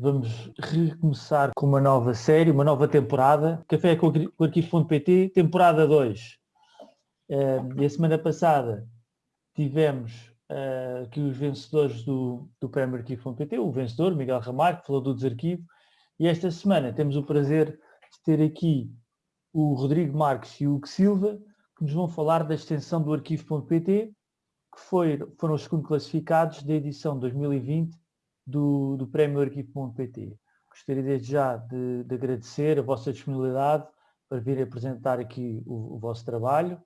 vamos recomeçar com uma nova série, uma nova temporada, Café com o Arquivo.pt, temporada 2. Uh, e a semana passada tivemos uh, aqui os vencedores do, do Prémio Arquivo.pt, o vencedor, Miguel Ramalho, que falou do desarquivo, e esta semana temos o prazer de ter aqui o Rodrigo Marques e o Hugo Silva, que nos vão falar da extensão do arquivo.pt, que foi, foram os segundo classificados da edição 2020 do, do Prémio Arquivo.pt. Gostaria desde já de, de, agradecer a vossa disponibilidade para vir apresentar aqui o, o vosso trabalho.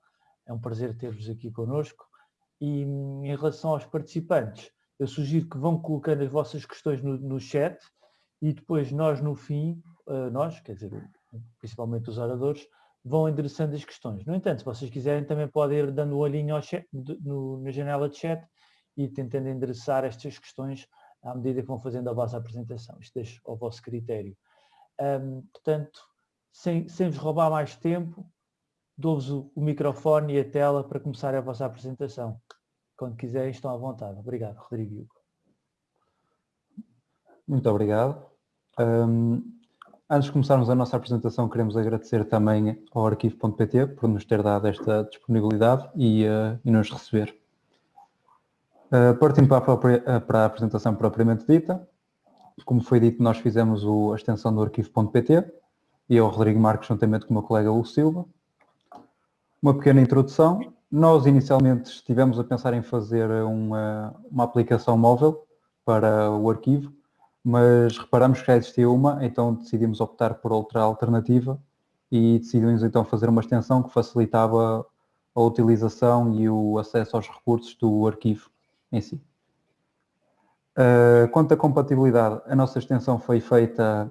É um prazer ter-vos aqui connosco. E em relação aos participantes, eu sugiro que vão colocando as vossas questões no, no chat e depois nós no fim, uh, nós, quer dizer, principalmente os oradores, vão endereçando as questões. No entanto, se vocês quiserem, também podem ir dando um olhinho chat, no, na janela de chat e tentando endereçar estas questões à medida que vão fazendo a vossa apresentação. Isto deixa ao vosso critério. Um, portanto, sem, sem vos roubar mais tempo, dou-vos o, o, microfone e a tela para começar a vossa apresentação. Quando quiserem, estão à vontade. Obrigado, Rodrigo. Muito obrigado. Um, antes de começarmos a nossa apresentação, queremos agradecer também ao arquivo.pt por nos ter dado esta disponibilidade e, uh, e nos receber. Uh, partindo para a, própria, uh, para a, apresentação propriamente dita, como foi dito, nós fizemos o, a extensão do arquivo.pt e eu, Rodrigo Marques, juntamente com o meu colega Hugo Silva. Uma pequena introdução. Nós inicialmente estivemos a pensar em fazer uma, uma aplicação móvel para o arquivo, mas reparamos que já existia uma, então decidimos optar por outra alternativa e decidimos então fazer uma extensão que facilitava a utilização e o acesso aos recursos do arquivo em si. Uh, quanto à compatibilidade, a nossa extensão foi feita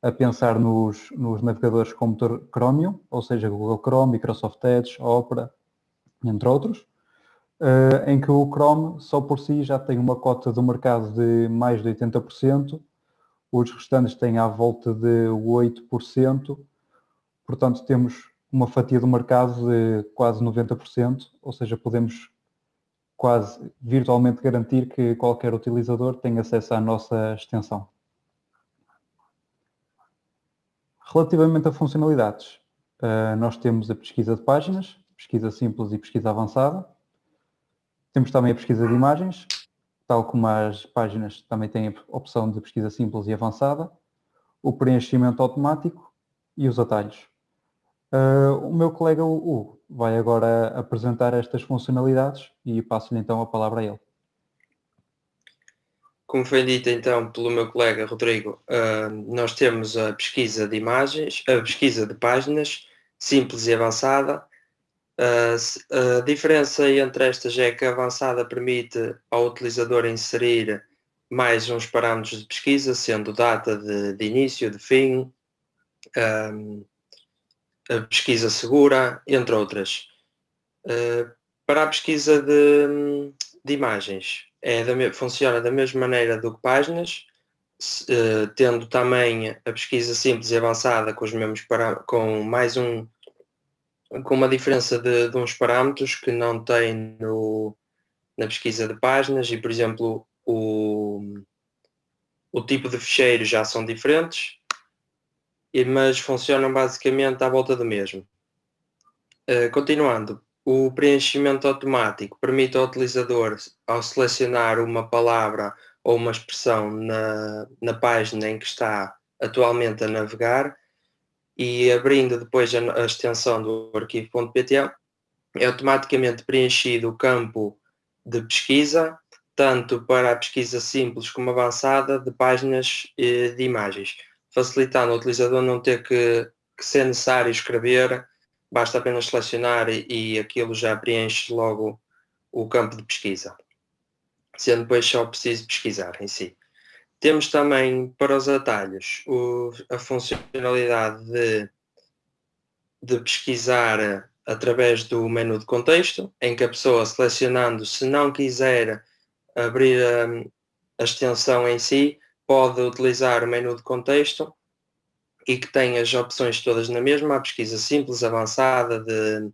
a pensar nos, nos navegadores com motor Chromium, ou seja, Google Chrome, Microsoft Edge, Opera, entre outros uh, em que o Chrome só por si já tem uma cota do mercado de mais de 80%, os restantes têm à volta de 8%, portanto temos uma fatia do mercado de quase 90%, ou seja, podemos quase virtualmente garantir que qualquer utilizador tem acesso à nossa extensão. Relativamente a funcionalidades, eh, nós temos a pesquisa de páginas, pesquisa simples e pesquisa avançada. Temos também a pesquisa de imagens, tal como as páginas também têm a opção de pesquisa simples e avançada, o preenchimento automático e os atalhos. Uh, o meu colega Hugo vai agora apresentar estas funcionalidades e passo-lhe então a palavra a ele. Como foi dito então pelo meu colega Rodrigo, uh, nós temos a pesquisa de imagens, a pesquisa de páginas, simples e avançada, a diferença entre estas é que a avançada permite ao utilizador inserir mais uns parâmetros de pesquisa, sendo data de, de início, de fim, um, a pesquisa segura, entre outras. Uh, para a pesquisa de, de imagens, é da, funciona da mesma maneira do que páginas, uh, tendo também a pesquisa simples e avançada com, os mesmos com mais um com uma diferença de, de uns parâmetros que não tem no, na pesquisa de páginas e, por exemplo, o, o tipo de fecheiro já são diferentes, mas funcionam basicamente à volta do mesmo. Uh, continuando, o preenchimento automático permite ao utilizador, ao selecionar uma palavra ou uma expressão na, na página em que está atualmente a navegar, e abrindo depois a, a extensão do arquivo.pt, é automaticamente preenchido o campo de pesquisa, tanto para a pesquisa simples como avançada de páginas de imagens, facilitando o utilizador não ter que, que ser necessário escrever, basta apenas selecionar e, e aquilo já preenche logo o campo de pesquisa, sendo depois só preciso pesquisar em si. Temos também para os atalhos o, a funcionalidade de, de pesquisar através do menu de contexto, em que a pessoa selecionando, se não quiser abrir a, a extensão em si, pode utilizar o menu de contexto e que tem as opções todas na mesma, a pesquisa simples, avançada de,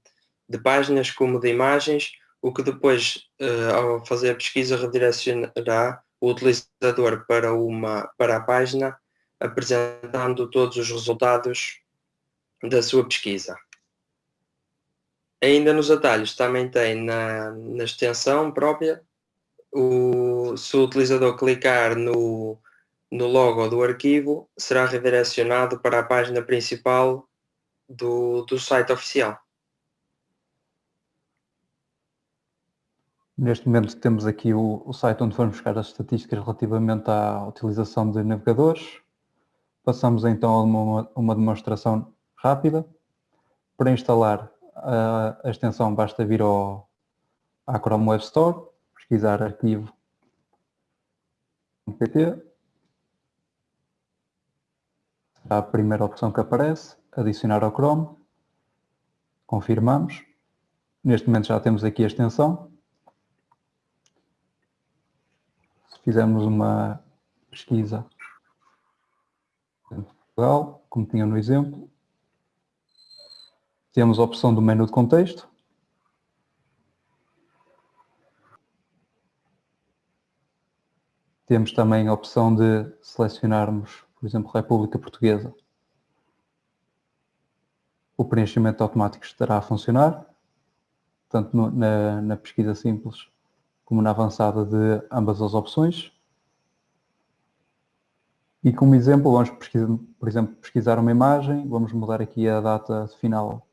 de páginas como de imagens, o que depois, uh, ao fazer a pesquisa, redirecionará o utilizador para, uma, para a página, apresentando todos os resultados da sua pesquisa. Ainda nos atalhos também tem na, na extensão própria, o, se o utilizador clicar no, no logo do arquivo, será redirecionado para a página principal do, do site oficial. Neste momento temos aqui o, o, site onde vamos buscar as estatísticas relativamente à utilização de navegadores. Passamos então a uma, uma demonstração rápida. Para instalar a, a, extensão basta vir ao, à Chrome Web Store, pesquisar arquivo .pt. A primeira opção que aparece, adicionar ao Chrome. Confirmamos. Neste momento já temos aqui a extensão. fizermos uma pesquisa Portugal, como tinha no exemplo, temos a opção do menu de contexto, Temos também a opção de selecionarmos, por exemplo, República Portuguesa. O preenchimento automático estará a funcionar, tanto no, na, na pesquisa simples como na avançada de ambas as opções. E como exemplo, vamos, por exemplo, pesquisar uma imagem, vamos mudar aqui a data final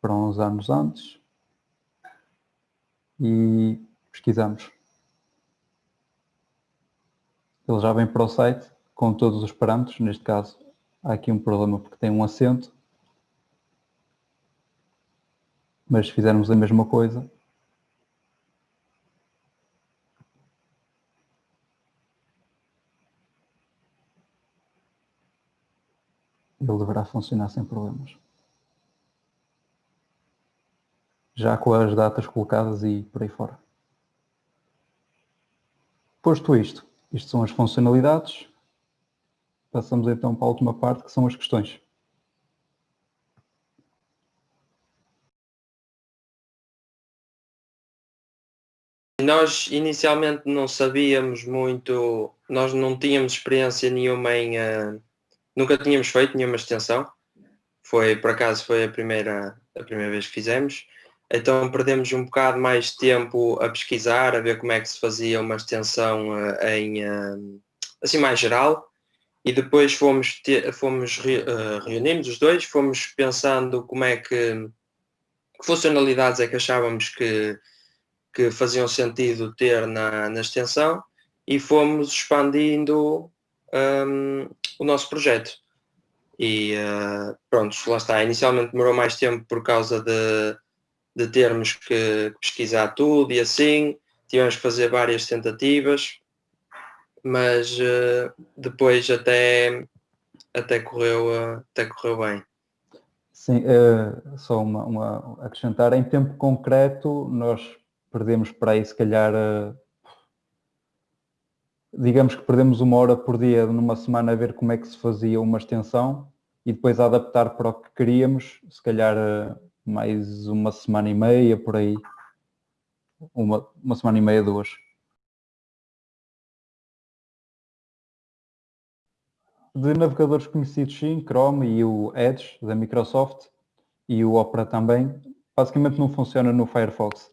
para uns anos antes e pesquisamos. Ele já vem para o site com todos os parâmetros, neste caso há aqui um problema porque tem um acento, mas se fizermos a mesma coisa, ele deverá funcionar sem problemas. Já com as datas colocadas e por aí fora. Posto isto, isto são as funcionalidades, passamos então para a última parte que são as questões. Nós inicialmente não sabíamos muito, nós não tínhamos experiência nenhuma em, uh, Nunca tínhamos feito nenhuma extensão. Foi, por acaso, foi a primeira, a primeira vez que fizemos. Então perdemos um bocado mais tempo a pesquisar, a ver como é que se fazia uma extensão uh, em, uh, assim mais geral. E depois fomos, fomos re, uh, reunimos os dois, fomos pensando como é que, que funcionalidades é que achávamos que, que faziam sentido ter na, na extensão e fomos expandindo um, o nosso projeto. E uh, pronto, lá está. Inicialmente demorou mais tempo por causa de, de termos que pesquisar tudo e assim. Tivemos que fazer várias tentativas, mas uh, depois até, até, correu, uh, até correu bem. Sim, uh, só uma, uma, acrescentar, em tempo concreto nós perdemos para aí se calhar digamos que perdemos uma hora por dia numa semana a ver como é que se fazia uma extensão e depois a adaptar para o que queríamos, se calhar mais uma semana e meia por aí, uma, uma semana e meia, duas. De navegadores conhecidos sim, Chrome e o Edge da Microsoft e o Opera também, basicamente não funciona no Firefox,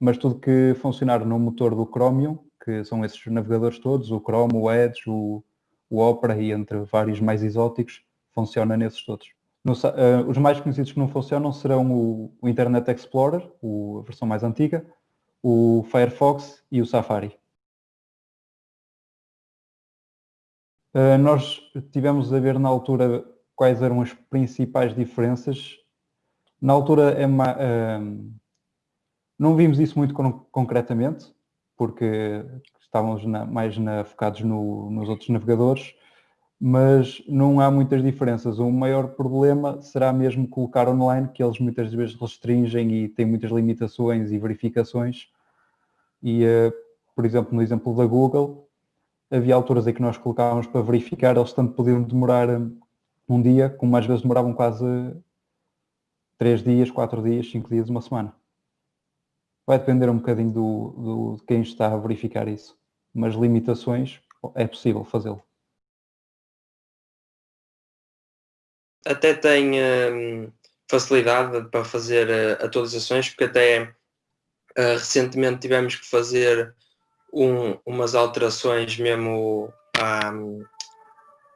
mas tudo que funcionar no motor do Chromium que são esses navegadores todos, o Chrome, o Edge, o, o Opera e entre vários mais exóticos, funciona nesses todos. No, uh, os mais conhecidos que não funcionam serão o, o Internet Explorer, o, a versão mais antiga, o Firefox e o Safari. Uh, nós tivemos a ver na altura quais eram as principais diferenças. Na altura é uh, não vimos isso muito concretamente, porque estávamos na, mais na, focados no, nos outros navegadores, mas não há muitas diferenças. O maior problema será mesmo colocar online, que eles muitas vezes restringem e têm muitas limitações e verificações. E, uh, por exemplo, no exemplo da Google, havia alturas em que nós colocávamos para verificar, eles tanto podiam demorar eh, um dia, como às vezes demoravam quase três dias, quatro dias, cinco dias, uma semana. Vai depender um bocadinho do, do, de quem está a verificar isso. mas limitações é possível fazê-lo. Até tem hum, facilidade para fazer uh, atualizações, porque até uh, recentemente tivemos que fazer um, umas alterações mesmo à,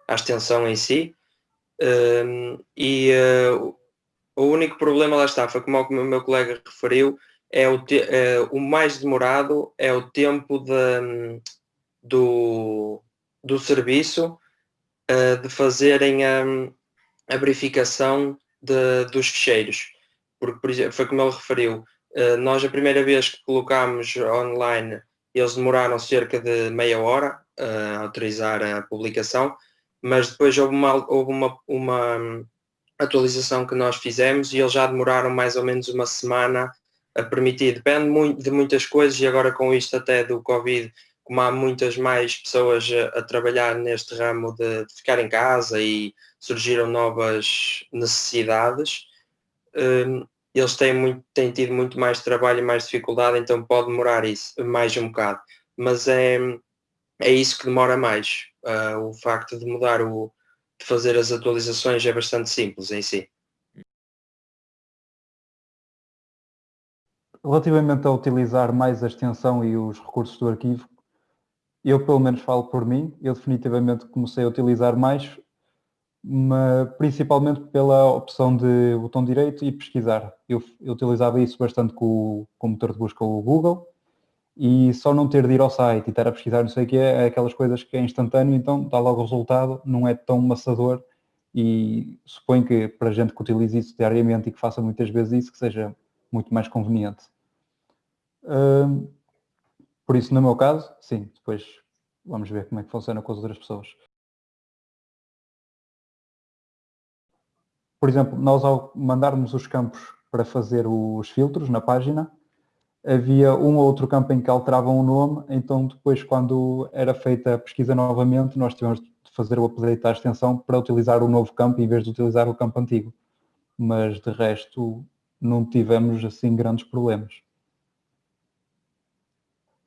à extensão em si. Um, e uh, o único problema lá está, foi como o meu colega referiu, é o, te, é, o mais demorado é o tempo de, do, do serviço uh, de fazerem a, a verificação de, dos ficheiros. Porque, por exemplo, foi como ele referiu, uh, nós a primeira vez que colocámos online, eles demoraram cerca de meia hora a autorizar a publicação, mas depois houve uma, houve uma, uma atualização que nós fizemos e eles já demoraram mais ou menos uma semana a permitir. Depende muito de muitas coisas e agora com isto até do Covid, como há muitas mais pessoas a, trabalhar neste ramo de, de, ficar em casa e surgiram novas necessidades, um, eles têm, muito, têm tido muito mais trabalho e mais dificuldade, então pode demorar isso mais um bocado. Mas é, é isso que demora mais. Uh, o facto de mudar o, de fazer as atualizações é bastante simples em si. Relativamente a utilizar mais a extensão e os recursos do arquivo, eu pelo menos falo por mim, eu definitivamente comecei a utilizar mais, principalmente pela opção de botão direito e pesquisar. Eu, eu utilizava isso bastante com, com o motor de busca, o Google, e só não ter de ir ao site e estar a pesquisar não sei o que é, é aquelas coisas que é instantâneo, então dá logo o resultado, não é tão maçador e suponho que para gente que utilize isso diariamente e que faça muitas vezes isso, que seja muito mais conveniente. Hum, por isso, no meu caso, sim, depois vamos ver como é que funciona com as outras pessoas. Por exemplo, nós ao mandarmos os campos para fazer os filtros na página, havia um ou outro campo em que alteravam o nome, então depois quando era feita a pesquisa novamente, nós tivemos de fazer o update à extensão para utilizar o novo campo em vez de utilizar o campo antigo. Mas de resto não tivemos assim grandes problemas.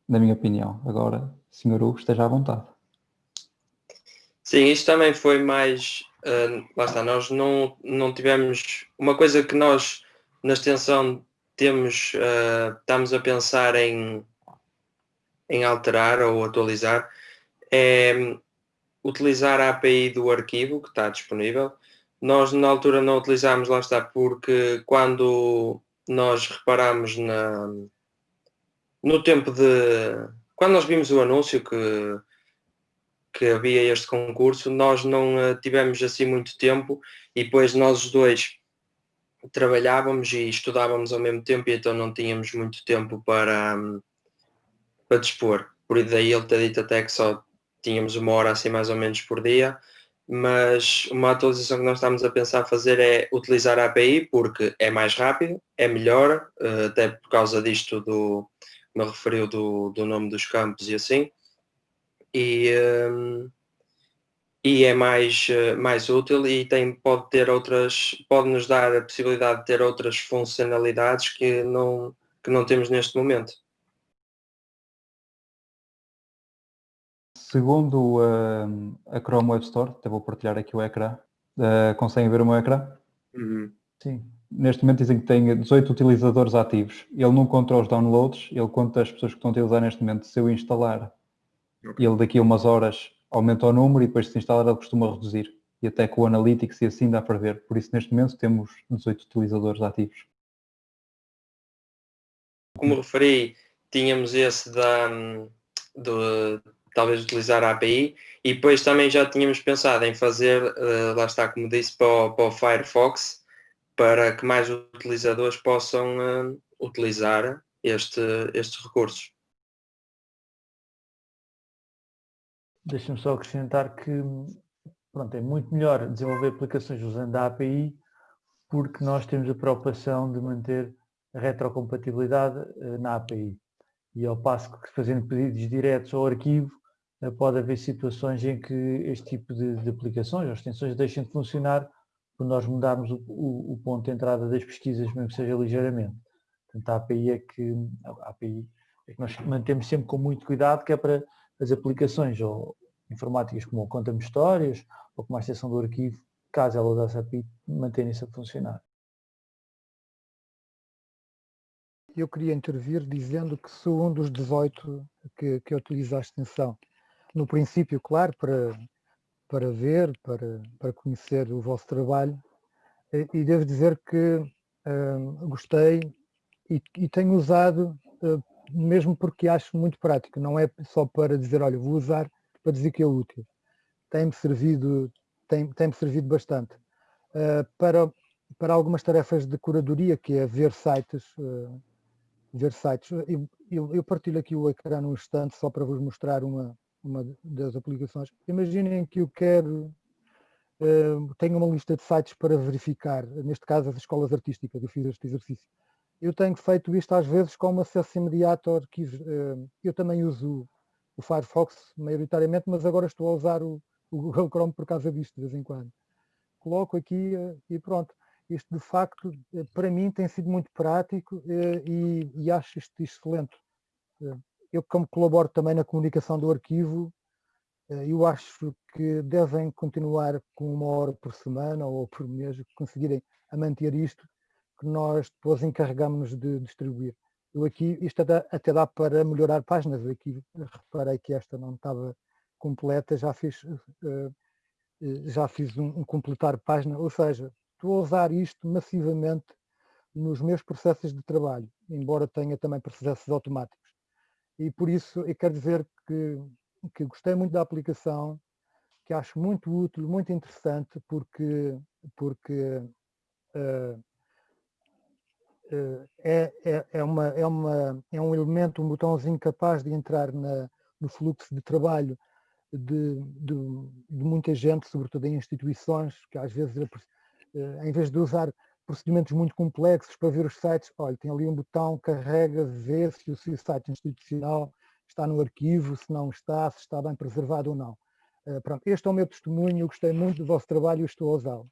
Na minha opinião. Agora, Sr. Hugo, esteja à vontade. Sim, isto também foi mais. Uh, lá está, nós não, não tivemos. Uma coisa que nós na extensão temos, uh, estamos a pensar em, em alterar ou atualizar é utilizar a API do arquivo que está disponível. Nós na altura não utilizámos, lá está, porque quando nós reparamos na, no tempo de. Quando nós vimos o anúncio que, que havia este concurso, nós não uh, tivemos assim muito tempo e depois nós os dois trabalhávamos e estudávamos ao mesmo tempo e então não tínhamos muito tempo para, para dispor. Por daí ele ter dito até que só tínhamos uma hora assim mais ou menos por dia, mas uma atualização que nós estamos a pensar fazer é utilizar a API porque é mais rápido, é melhor, eh, até por causa disto do, me referiu do, do nome dos campos e assim. E, um, e é mais, eh, mais útil e tem, pode ter outras, pode nos dar a possibilidade de ter outras funcionalidades que não, que não temos neste momento. Segundo uh, a Chrome Web Store, até vou partilhar aqui o ecrã, uh, conseguem ver o meu ecrã? Uhum. Sim. Neste momento dizem que tem 18 utilizadores ativos. Ele não conta os downloads, ele conta as pessoas que estão a utilizar neste momento. Se eu instalar, okay. ele daqui a umas horas aumenta o número e depois se instalar ele costuma reduzir. E até com o Analytics e assim dá para ver. Por isso neste momento temos 18 utilizadores ativos. Como referi, tínhamos esse da, de talvez utilizar a API e depois também já tínhamos pensado em fazer, uh, lá está como disse, para o, para o, Firefox para que mais utilizadores possam uh, utilizar este, estes recursos. Deixa-me só acrescentar que pronto, é muito melhor desenvolver aplicações usando a API porque nós temos a preocupação de manter a retrocompatibilidade uh, na API. E ao passo que fazendo pedidos diretos ao arquivo, uh, pode haver situações em que este tipo de, de aplicações ou extensões deixem de funcionar por nós mudarmos o, o, o, ponto de entrada das pesquisas, mesmo que seja ligeiramente. Portanto, a API é que, a API é que nós mantemos sempre com muito cuidado, que é para as aplicações ou informáticas como Conta-me Histórias ou como a extensão do arquivo, caso ela usasse a API, manterem-se a funcionar. Eu queria intervir dizendo que sou um dos 18 que, que utiliza a extensão. No princípio, claro, para, para ver, para, para conhecer o vosso trabalho, e devo dizer que uh, gostei e, e, tenho usado uh, mesmo porque acho muito prático, não é só para dizer, olha, vou usar para dizer que é útil. Tem-me servido, tem, tem servido bastante. Uh, para, para algumas tarefas de curadoria, que é ver sites, uh, ver sites. Eu, eu, eu, partilho aqui o ecrã num instante só para vos mostrar uma, uma das aplicações. Imaginem que eu quero, uh, tenho uma lista de sites para verificar, neste caso as escolas artísticas, eu fiz este exercício eu tenho feito isto às vezes com acesso imediato arquivo. Eh, eu também uso o Firefox maioritariamente, mas agora estou a usar o, Google Chrome por causa disto de vez em quando. Coloco aqui eh, e pronto. Isto de facto eh, para mim tem sido muito prático e, e acho isto excelente. Eu como colaboro também na comunicação do arquivo, eu acho que devem continuar com uma hora por semana ou por mês, conseguirem a manter isto, que nós depois encarregamos de distribuir. Eu aqui, isto até, dá para melhorar páginas, eu aqui reparei que esta não estava completa, já fiz, uh, já fiz um, um, completar página, ou seja, estou a usar isto massivamente nos meus processos de trabalho, embora tenha também processos automáticos. E por isso eu quero dizer que, que gostei muito da aplicação, que acho muito útil, muito interessante, porque, porque uh, é, é, é, uma, é, uma, é um elemento, um botãozinho capaz de entrar na, no fluxo de trabalho de, de, de, muita gente, sobretudo em instituições, que às vezes, eh, em vez de usar procedimentos muito complexos para ver os sites, olha, tem ali um botão, carrega, vê se o seu site institucional está no arquivo, se não está, se está bem preservado ou não. Pronto, este é o meu testemunho, eu gostei muito do vosso trabalho e estou a usá-lo.